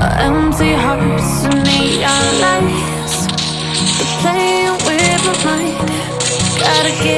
empty hearts and neon lights. They're playing with my mind. Gotta get